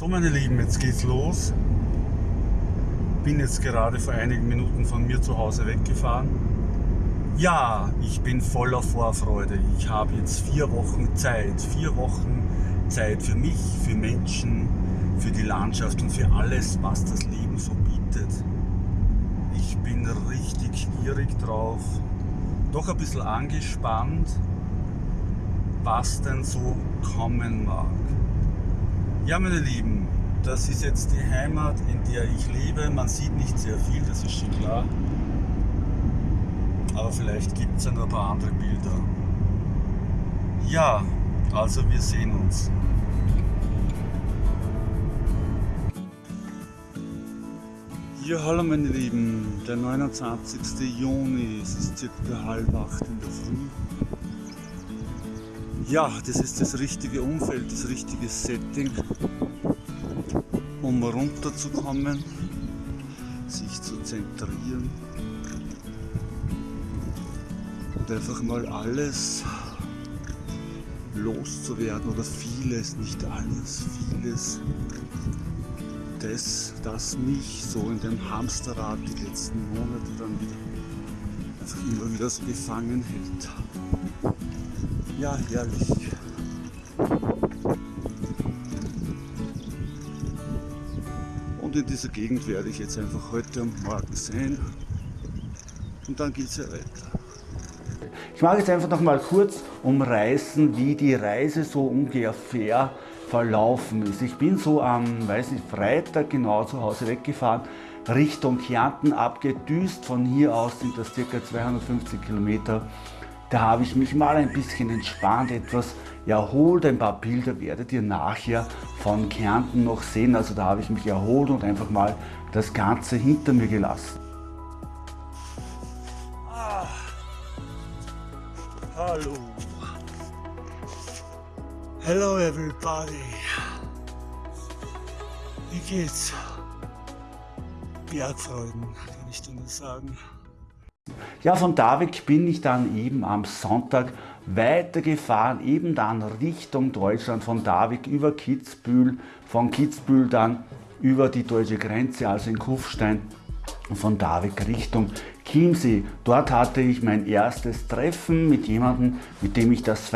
So meine Lieben, jetzt geht's los. Bin jetzt gerade vor einigen Minuten von mir zu Hause weggefahren. Ja, ich bin voller Vorfreude. Ich habe jetzt vier Wochen Zeit. Vier Wochen Zeit für mich, für Menschen, für die Landschaft und für alles, was das Leben so bietet. Ich bin richtig gierig drauf. Doch ein bisschen angespannt, was denn so kommen mag. Ja, meine Lieben, das ist jetzt die Heimat, in der ich lebe. Man sieht nicht sehr viel, das ist schon klar. Aber vielleicht gibt es ja noch ein paar andere Bilder. Ja, also wir sehen uns. Ja, hallo meine Lieben, der 29. Juni, es ist circa halb acht in der Früh. Ja, das ist das richtige Umfeld, das richtige Setting, um runterzukommen, sich zu zentrieren und einfach mal alles loszuwerden oder vieles, nicht alles, vieles, das, das mich so in dem Hamsterrad die letzten Monate dann wieder einfach immer wieder so gefangen hält. Ja, herrlich. Und in dieser Gegend werde ich jetzt einfach heute und morgen sein. Und dann geht es ja weiter. Ich mag jetzt einfach noch mal kurz umreißen, wie die Reise so ungefähr verlaufen ist. Ich bin so am, weiß nicht, Freitag genau zu Hause weggefahren, Richtung Kärnten abgedüst. Von hier aus sind das ca. 250 Kilometer da habe ich mich mal ein bisschen entspannt, etwas erholt. Ein paar Bilder werdet ihr nachher von Kärnten noch sehen. Also da habe ich mich erholt und einfach mal das Ganze hinter mir gelassen. Ah. Hallo. Hello everybody. Wie geht's? Bergfreuden, kann ich dir nur sagen. Ja, von Davik bin ich dann eben am Sonntag weitergefahren, eben dann Richtung Deutschland, von Davik über Kitzbühel, von Kitzbühel dann über die deutsche Grenze, also in Kufstein, von Davik Richtung Chiemsee. Dort hatte ich mein erstes Treffen mit jemandem, mit dem ich das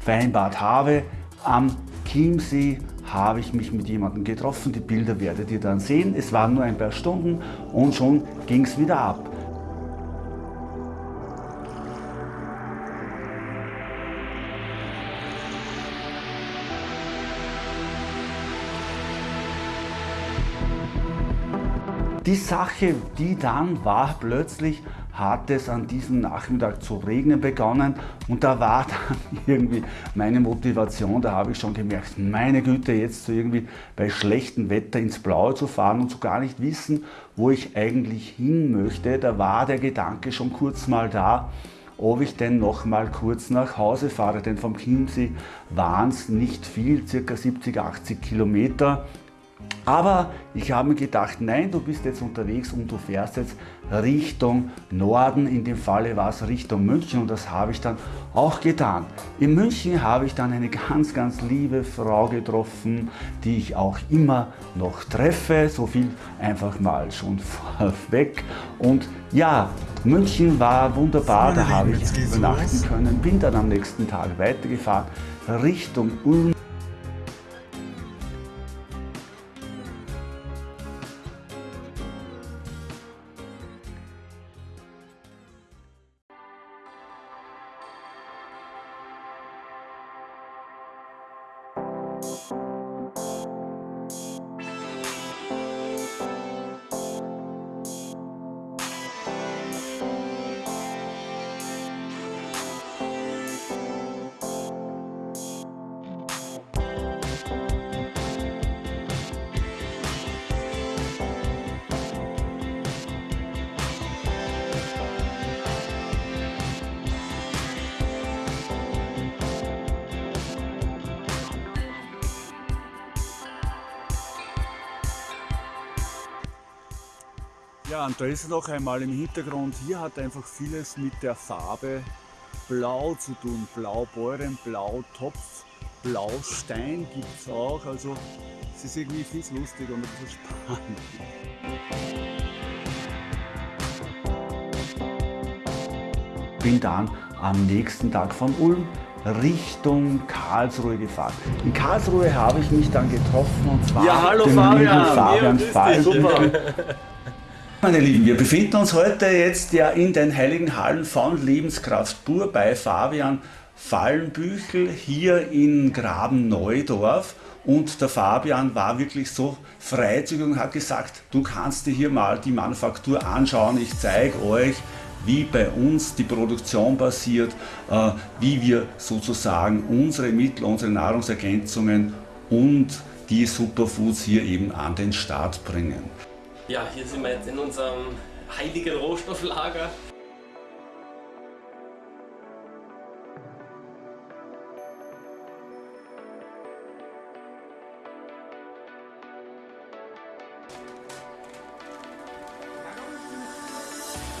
vereinbart habe. Am Chiemsee habe ich mich mit jemandem getroffen. Die Bilder werdet ihr dann sehen. Es waren nur ein paar Stunden und schon ging es wieder ab. Die Sache, die dann war, plötzlich hat es an diesem Nachmittag zu regnen begonnen. Und da war dann irgendwie meine Motivation, da habe ich schon gemerkt, meine Güte, jetzt so irgendwie bei schlechtem Wetter ins Blaue zu fahren und so gar nicht wissen, wo ich eigentlich hin möchte, da war der Gedanke schon kurz mal da, ob ich denn noch mal kurz nach Hause fahre, denn vom Chiemsee waren es nicht viel, circa 70, 80 Kilometer aber ich habe mir gedacht, nein, du bist jetzt unterwegs und du fährst jetzt Richtung Norden, in dem Falle war es Richtung München und das habe ich dann auch getan. In München habe ich dann eine ganz, ganz liebe Frau getroffen, die ich auch immer noch treffe, so viel einfach mal schon vorweg. Und ja, München war wunderbar, da habe ich übernachten können, bin dann am nächsten Tag weitergefahren Richtung Ulm. Ja, und da ist noch einmal im Hintergrund, hier hat einfach vieles mit der Farbe Blau zu tun. Blaubeuren, Blautopf, Blaustein gibt es auch. Also Es ist irgendwie viel lustig und ein bisschen spannend. Bin dann am nächsten Tag von Ulm Richtung Karlsruhe gefahren. In Karlsruhe habe ich mich dann getroffen und zwar ja, hallo den Fabian. lieben Fabian ja, Falken. Meine Lieben, wir befinden uns heute jetzt ja in den Heiligen Hallen von Lebenskraft pur bei Fabian Fallenbüchel hier in Graben-Neudorf. Und der Fabian war wirklich so freizügig und hat gesagt, du kannst dir hier mal die Manufaktur anschauen, ich zeige euch, wie bei uns die Produktion passiert, äh, wie wir sozusagen unsere Mittel, unsere Nahrungsergänzungen und die Superfoods hier eben an den Start bringen. Ja, hier sind wir jetzt in unserem heiligen Rohstofflager.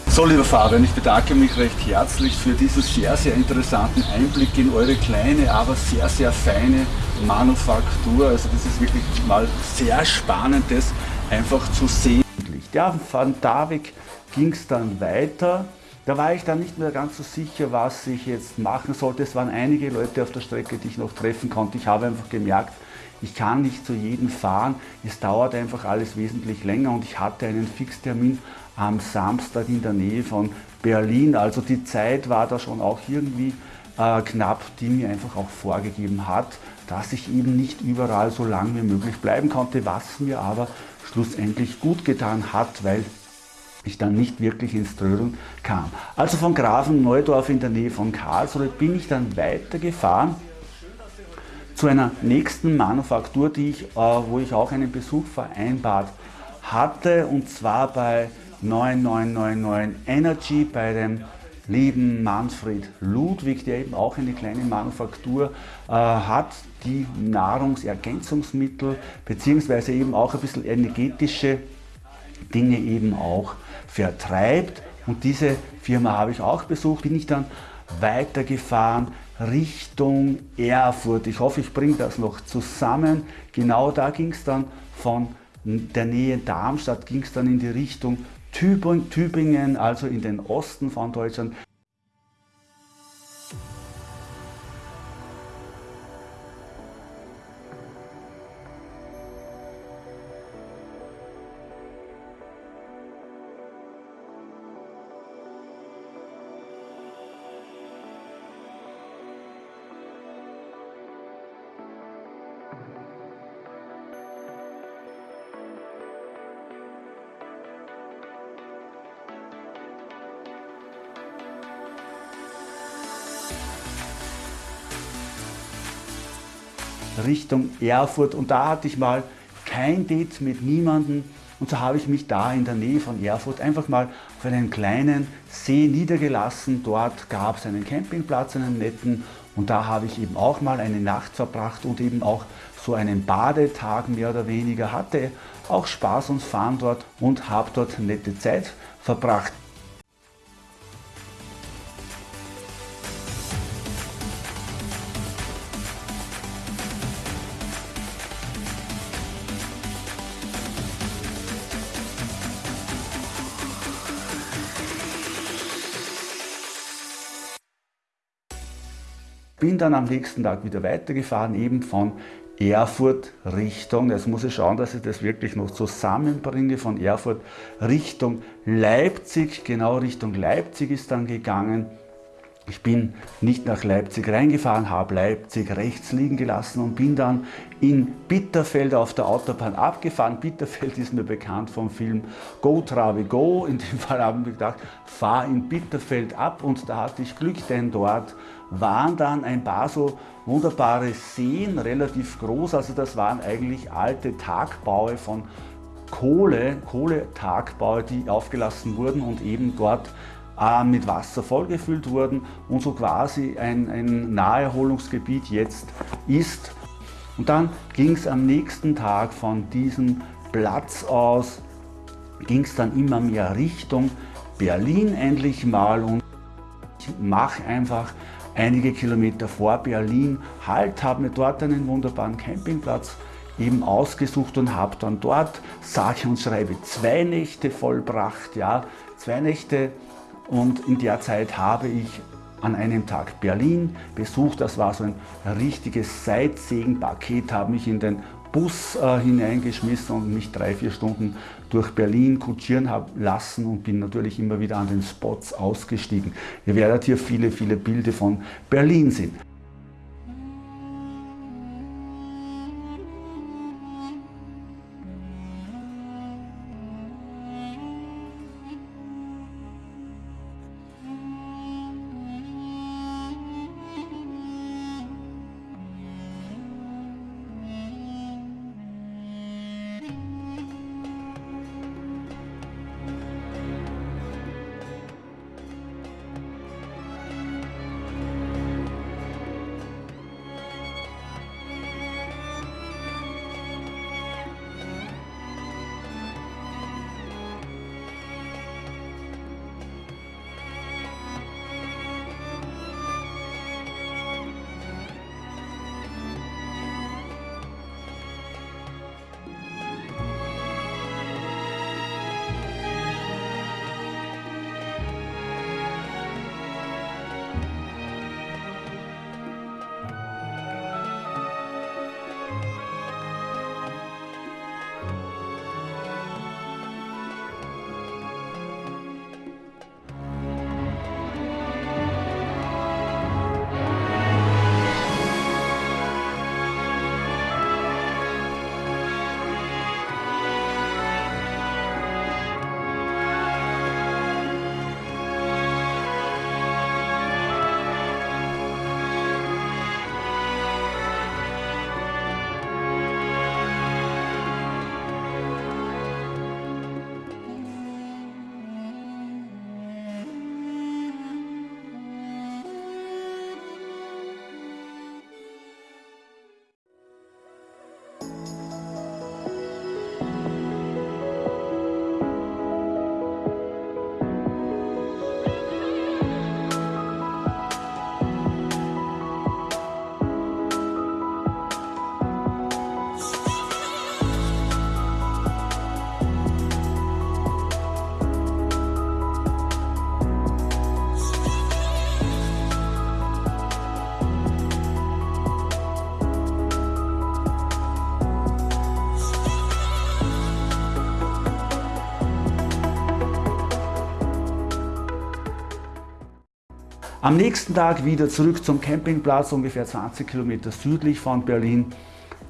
So, lieber Fabian, ich bedanke mich recht herzlich für diesen sehr, sehr interessanten Einblick in eure kleine, aber sehr, sehr feine Manufaktur. Also das ist wirklich mal sehr spannend, das einfach zu sehen. Ja, von Davik ging es dann weiter. Da war ich dann nicht mehr ganz so sicher, was ich jetzt machen sollte. Es waren einige Leute auf der Strecke, die ich noch treffen konnte. Ich habe einfach gemerkt, ich kann nicht zu jedem fahren. Es dauert einfach alles wesentlich länger und ich hatte einen Fixtermin am Samstag in der Nähe von Berlin. Also die Zeit war da schon auch irgendwie äh, knapp, die mir einfach auch vorgegeben hat, dass ich eben nicht überall so lange wie möglich bleiben konnte, was mir aber schlussendlich gut getan hat, weil ich dann nicht wirklich ins Trödeln kam. Also von Grafen Neudorf in der Nähe von Karlsruhe bin ich dann weitergefahren zu einer nächsten Manufaktur, die ich, äh, wo ich auch einen Besuch vereinbart hatte, und zwar bei 9999 Energy bei dem lieben Manfred Ludwig, der eben auch eine kleine Manufaktur äh, hat, die Nahrungsergänzungsmittel beziehungsweise eben auch ein bisschen energetische Dinge eben auch vertreibt. Und diese Firma habe ich auch besucht, bin ich dann weitergefahren Richtung Erfurt. Ich hoffe, ich bringe das noch zusammen. Genau da ging es dann von der Nähe Darmstadt, ging es dann in die Richtung Tübingen, also in den Osten von Deutschland. Richtung Erfurt und da hatte ich mal kein Date mit niemandem und so habe ich mich da in der Nähe von Erfurt einfach mal auf einen kleinen See niedergelassen. Dort gab es einen Campingplatz, einen netten und da habe ich eben auch mal eine Nacht verbracht und eben auch so einen Badetag mehr oder weniger hatte auch Spaß und Fahren dort und habe dort nette Zeit verbracht. Bin dann am nächsten Tag wieder weitergefahren, eben von Erfurt Richtung, jetzt muss ich schauen, dass ich das wirklich noch zusammenbringe, von Erfurt Richtung Leipzig, genau Richtung Leipzig ist dann gegangen. Ich bin nicht nach Leipzig reingefahren, habe Leipzig rechts liegen gelassen und bin dann in Bitterfeld auf der Autobahn abgefahren. Bitterfeld ist mir bekannt vom Film Go Travi Go. In dem Fall haben wir gedacht, fahr in Bitterfeld ab und da hatte ich Glück, denn dort waren dann ein paar so wunderbare Seen, relativ groß. Also das waren eigentlich alte Tagbaue von Kohle, Kohletagbaue, die aufgelassen wurden und eben dort äh, mit Wasser vollgefüllt wurden und so quasi ein, ein Naherholungsgebiet jetzt ist. Und dann ging es am nächsten Tag von diesem Platz aus, ging es dann immer mehr Richtung Berlin endlich mal und ich mache einfach einige Kilometer vor Berlin Halt, habe mir dort einen wunderbaren Campingplatz eben ausgesucht und habe dann dort, sage und schreibe, zwei Nächte vollbracht, ja, zwei Nächte und in der Zeit habe ich an einem Tag Berlin besucht. Das war so ein richtiges Sightseeing-Paket, habe mich in den Bus äh, hineingeschmissen und mich drei, vier Stunden durch Berlin kutschieren habe lassen und bin natürlich immer wieder an den Spots ausgestiegen. Ihr werdet hier viele, viele Bilder von Berlin sehen. Am nächsten Tag wieder zurück zum Campingplatz, ungefähr 20 Kilometer südlich von Berlin,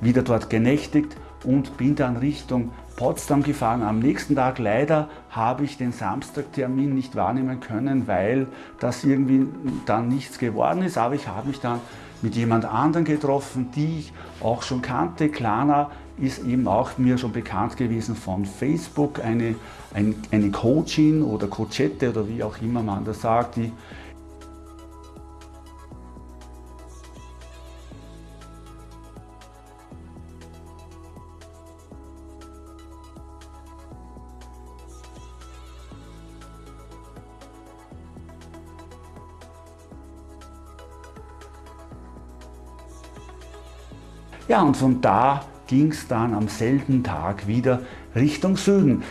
wieder dort genächtigt und bin dann Richtung Potsdam gefahren. Am nächsten Tag leider habe ich den Samstagtermin nicht wahrnehmen können, weil das irgendwie dann nichts geworden ist. Aber ich habe mich dann mit jemand anderen getroffen, die ich auch schon kannte. Klana ist eben auch mir schon bekannt gewesen von Facebook, eine, eine, eine Coachin oder Coachette oder wie auch immer man das sagt, die Ja, und von da ging es dann am selben Tag wieder Richtung Süden.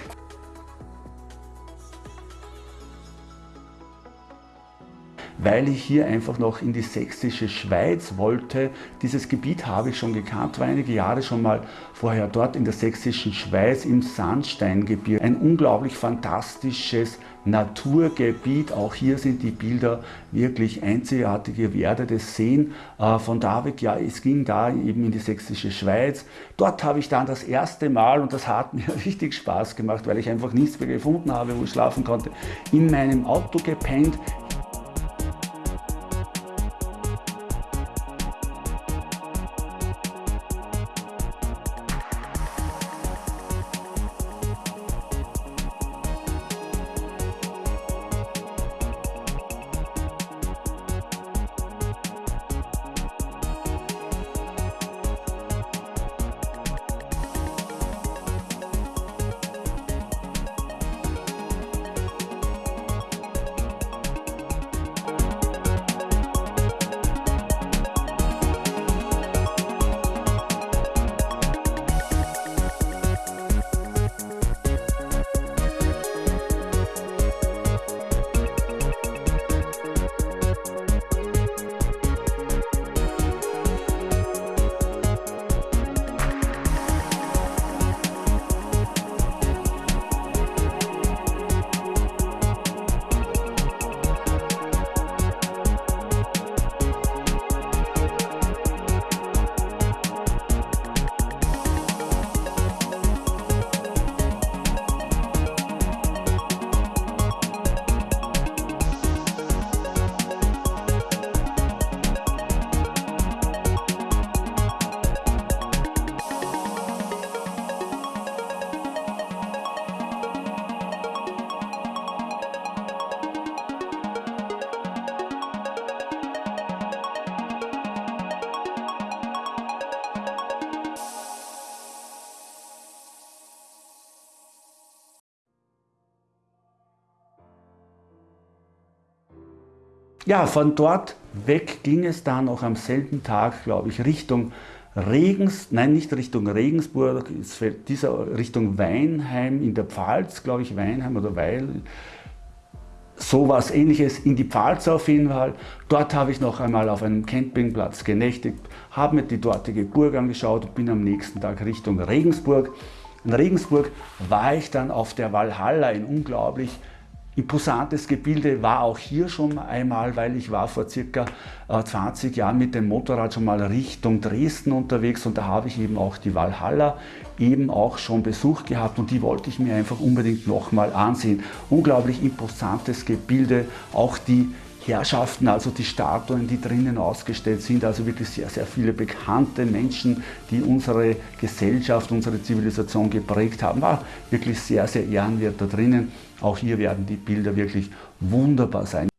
Weil ich hier einfach noch in die sächsische Schweiz wollte. Dieses Gebiet habe ich schon gekannt, war einige Jahre schon mal vorher dort in der sächsischen Schweiz im Sandsteingebirge. Ein unglaublich fantastisches Naturgebiet. Auch hier sind die Bilder wirklich einzigartig. Ihr werdet es sehen. Äh, von da weg, ja, es ging da eben in die sächsische Schweiz. Dort habe ich dann das erste Mal, und das hat mir richtig Spaß gemacht, weil ich einfach nichts mehr gefunden habe, wo ich schlafen konnte, in meinem Auto gepennt. Ja, von dort weg ging es dann noch am selben Tag, glaube ich, Richtung Regens, nein, nicht Richtung Regensburg, dieser Richtung Weinheim in der Pfalz, glaube ich, Weinheim oder Weil, sowas ähnliches in die Pfalz auf jeden Fall. Dort habe ich noch einmal auf einem Campingplatz genächtigt, habe mir die dortige Burg angeschaut und bin am nächsten Tag Richtung Regensburg. In Regensburg war ich dann auf der Walhalla, ein unglaublich Imposantes Gebilde war auch hier schon einmal, weil ich war vor circa 20 äh, Jahren mit dem Motorrad schon mal Richtung Dresden unterwegs und da habe ich eben auch die Walhalla eben auch schon besucht gehabt und die wollte ich mir einfach unbedingt nochmal ansehen. Unglaublich imposantes Gebilde, auch die Herrschaften, also die Statuen, die drinnen ausgestellt sind, also wirklich sehr, sehr viele bekannte Menschen, die unsere Gesellschaft, unsere Zivilisation geprägt haben, war wirklich sehr, sehr ehrenwert da drinnen. Auch hier werden die Bilder wirklich wunderbar sein.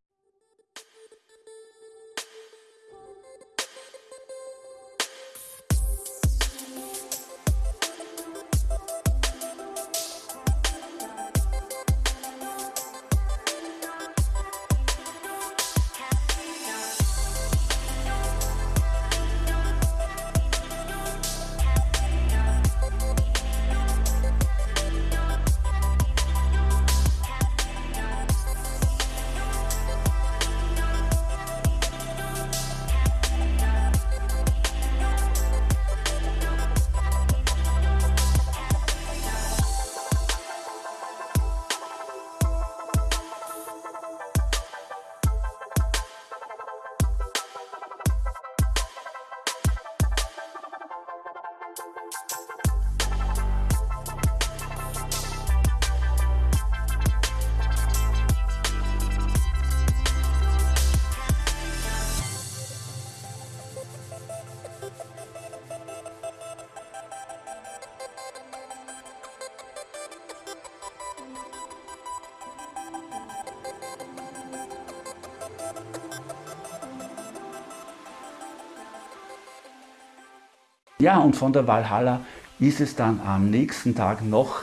Ja, und von der Valhalla ist es dann am nächsten Tag noch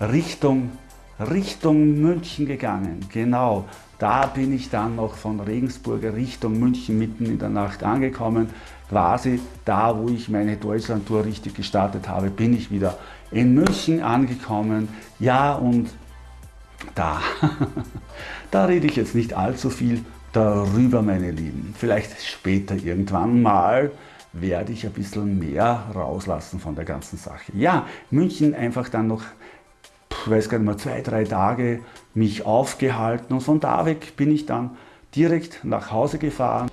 Richtung, Richtung München gegangen. Genau, da bin ich dann noch von Regensburger Richtung München mitten in der Nacht angekommen. Quasi da, wo ich meine Deutschlandtour richtig gestartet habe, bin ich wieder in München angekommen. Ja, und da, da rede ich jetzt nicht allzu viel darüber, meine Lieben. Vielleicht später irgendwann mal werde ich ein bisschen mehr rauslassen von der ganzen Sache. Ja, München einfach dann noch, ich weiß gar nicht mehr, zwei, drei Tage mich aufgehalten und von da weg bin ich dann direkt nach Hause gefahren.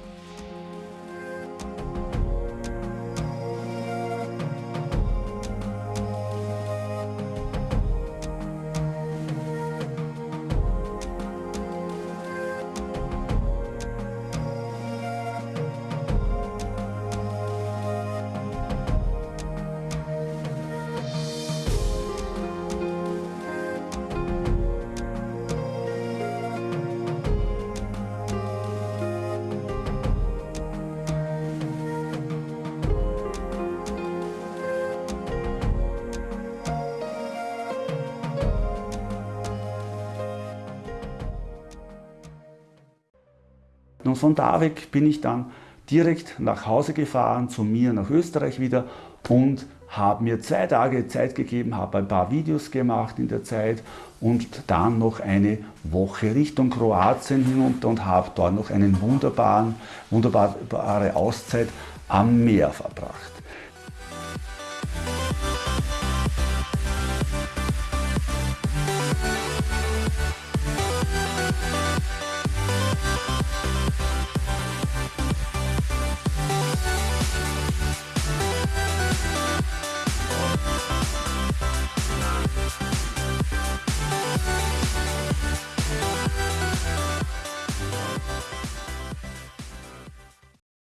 Und von da weg bin ich dann direkt nach Hause gefahren, zu mir nach Österreich wieder und habe mir zwei Tage Zeit gegeben, habe ein paar Videos gemacht in der Zeit und dann noch eine Woche Richtung Kroatien hinunter und habe dort noch eine wunderbare Auszeit am Meer verbracht.